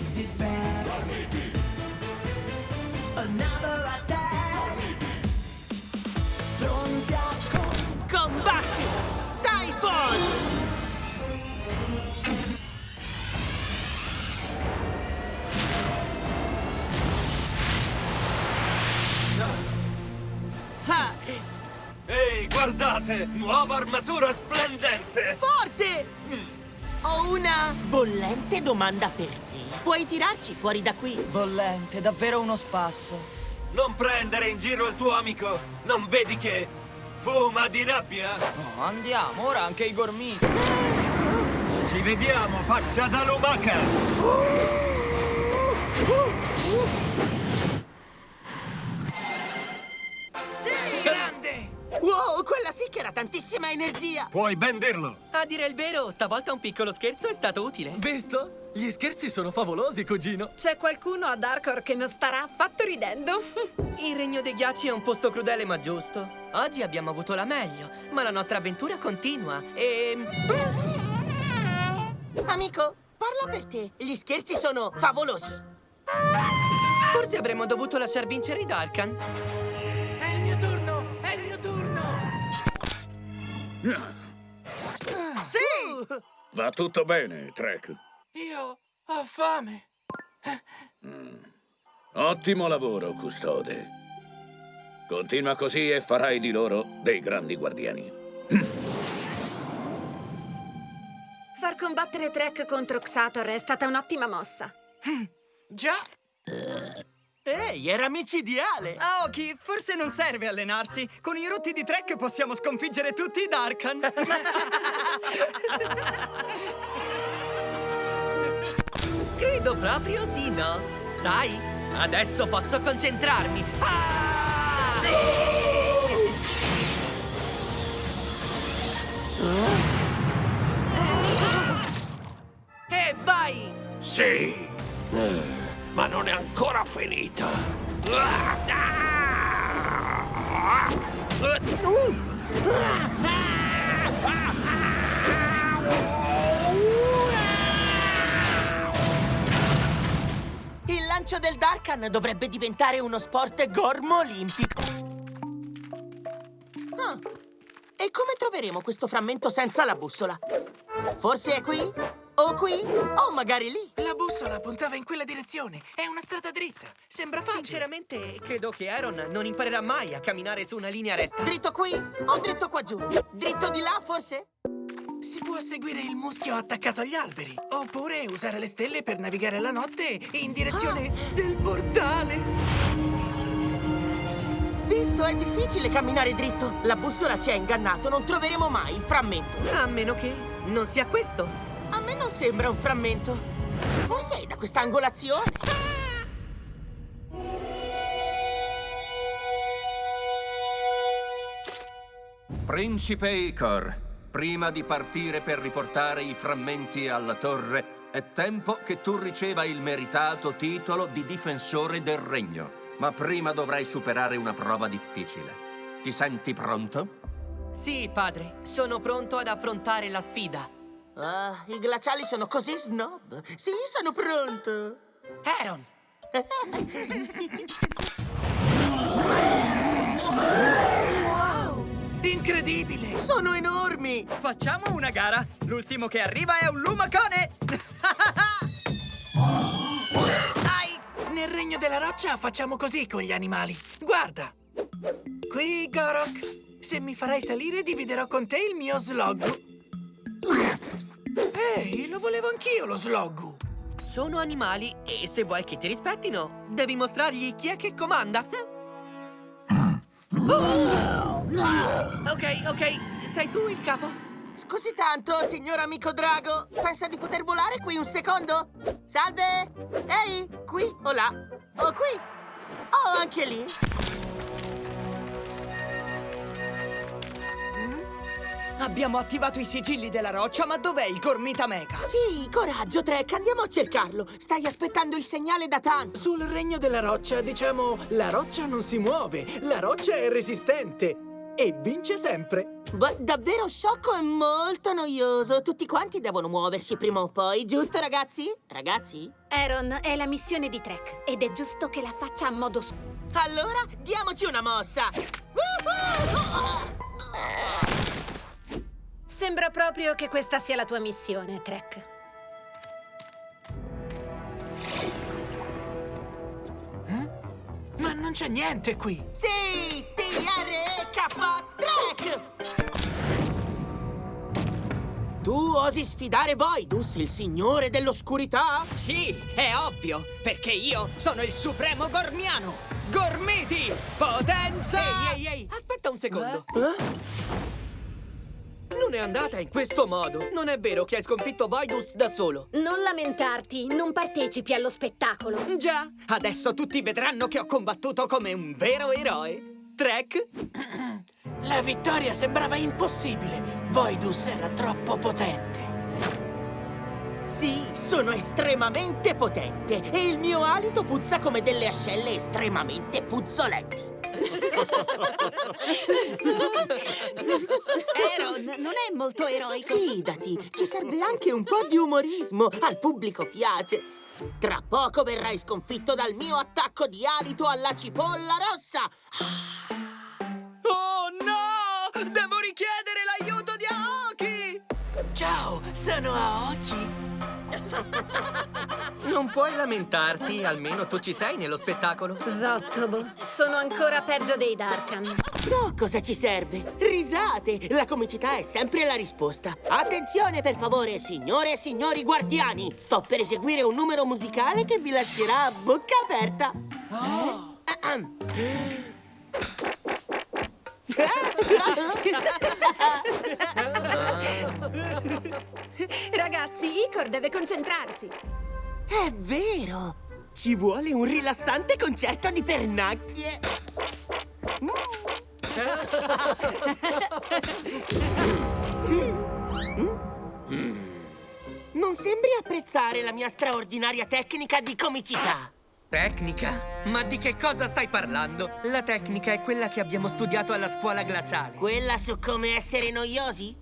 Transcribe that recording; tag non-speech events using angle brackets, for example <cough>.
shit is bad. Another attack. Pronti a con... Combatti! Typhon! Ah, Ehi, guardate! Nuova armatura splendente! forte! Ho una bollente domanda per te. Puoi tirarci fuori da qui? Bollente, davvero uno spasso. Non prendere in giro il tuo amico! Non vedi che fuma di rabbia? Oh, andiamo, ora anche i gormiti. Ci vediamo, faccia da lumaca! Sì! Era tantissima energia! Puoi ben dirlo! A dire il vero, stavolta un piccolo scherzo è stato utile. Visto? Gli scherzi sono favolosi, cugino. C'è qualcuno ad Arcor che non starà affatto ridendo? <laughs> Il Regno dei Ghiacci è un posto crudele ma giusto. Oggi abbiamo avuto la meglio, ma la nostra avventura continua e... Amico, parla per te. Gli scherzi sono favolosi. Forse avremmo dovuto lasciar vincere i Darkan. Sì! Va tutto bene, Trek. Io ho fame. Ottimo lavoro, custode. Continua così e farai di loro dei grandi guardiani. Far combattere Trek contro Xator è stata un'ottima mossa. Già, Ehi, era micidiale! Aoki, forse non serve allenarsi. Con i rotti di Trek possiamo sconfiggere tutti i Darkan. <laughs> Credo proprio di no. Sai, adesso posso concentrarmi. Ah! E vai! Sì! Finita! Il lancio del Darkan dovrebbe diventare uno sport gormo olimpico. Ah, E come troveremo questo frammento senza la bussola? Forse è qui? O qui? O magari lì? La bussola puntava in quella direzione. È una strada dritta. Sembra facile. Sinceramente, credo che Aaron non imparerà mai a camminare su una linea retta. Dritto qui o dritto qua giù? Dritto di là, forse? Si può seguire il muschio attaccato agli alberi. Oppure usare le stelle per navigare la notte in direzione del portale. Visto, è difficile camminare dritto. La bussola ci ha ingannato, non troveremo mai il frammento. A meno che non sia questo. A me non sembra un frammento. Forse è da quest'angolazione. Principe Icor, prima di partire per riportare i frammenti alla torre, è tempo che tu riceva il meritato titolo di difensore del regno. Ma prima dovrai superare una prova difficile. Ti senti pronto? Sì, padre, sono pronto ad affrontare la sfida. Ah, i glaciali sono così snob. Sì, sono pronto. Aaron! Incredibile! Sono enormi. Facciamo una gara. L'ultimo che arriva è un lumacone. <laughs> Ai! Nel regno della roccia facciamo così con gli animali. Guarda! Qui, Gorok. Se mi farai salire, dividerò con te il mio sloggu. Ehi, lo volevo anch'io, lo sloggu. Sono animali e se vuoi che ti rispettino, devi mostrargli chi è che comanda. Ok, ok, sei tu il capo? Scusi tanto, signor amico drago. Pensa di poter volare qui un secondo? Salve! Ehi, qui o là? O qui? O anche lì? Abbiamo attivato i sigilli della roccia, ma dov'è il Gormita Mega? Sì, coraggio, Trek, andiamo a cercarlo. Stai aspettando il segnale da tanto. Sul regno della roccia, diciamo, la roccia non si muove, la roccia è resistente. e vince sempre. Beh, davvero sciocco e molto noioso. Tutti quanti devono muoversi prima o poi, giusto ragazzi? Ragazzi? Aaron, è la missione di Trek ed è giusto che la faccia a modo suo. Allora, diamoci una mossa! Sembra proprio che questa sia la tua missione, Trek. Ma non c'è niente qui. Sì! TRK Trek! Tu osi sfidare Voidus, il signore dell'oscurità? Sì, è ovvio, perché io sono il supremo gormiano. Gormiti! Potenza! Ehi, ehi, ehi, aspetta un secondo. Non è andata in questo modo. Non è vero che hai sconfitto Voidus da solo. Non lamentarti, non partecipi allo spettacolo. Già, adesso tutti vedranno che ho combattuto come un vero eroe. Trek? La vittoria sembrava impossibile. Voidus era troppo potente. Sì, sono estremamente potente e il mio alito puzza come delle ascelle estremamente puzzolenti. Aaron non è molto eroico. Fidati, ci serve anche un po' di umorismo. Al pubblico piace. Tra poco verrai sconfitto dal mio attacco di alito alla cipolla rossa. Oh no! Devo richiedere l'aiuto di Aoki! Ciao, sono Aoki. <laughs> Non puoi lamentarti, almeno tu ci sei nello spettacolo. Zottobo, sono ancora peggio dei Darkan. So cosa ci serve. Risate. La comicità è sempre la risposta. Attenzione, per favore, signore e signori guardiani. Sto per eseguire un numero musicale che vi lascerà a bocca aperta. Ahem. Ragazzi, Icor deve concentrarsi. È vero! Ci vuole un rilassante concerto di pernacchie! Non sembri apprezzare la mia straordinaria tecnica di comicità! Tecnica? Ma di che cosa stai parlando? La tecnica è quella che abbiamo studiato alla scuola glaciale. Quella su come essere noiosi?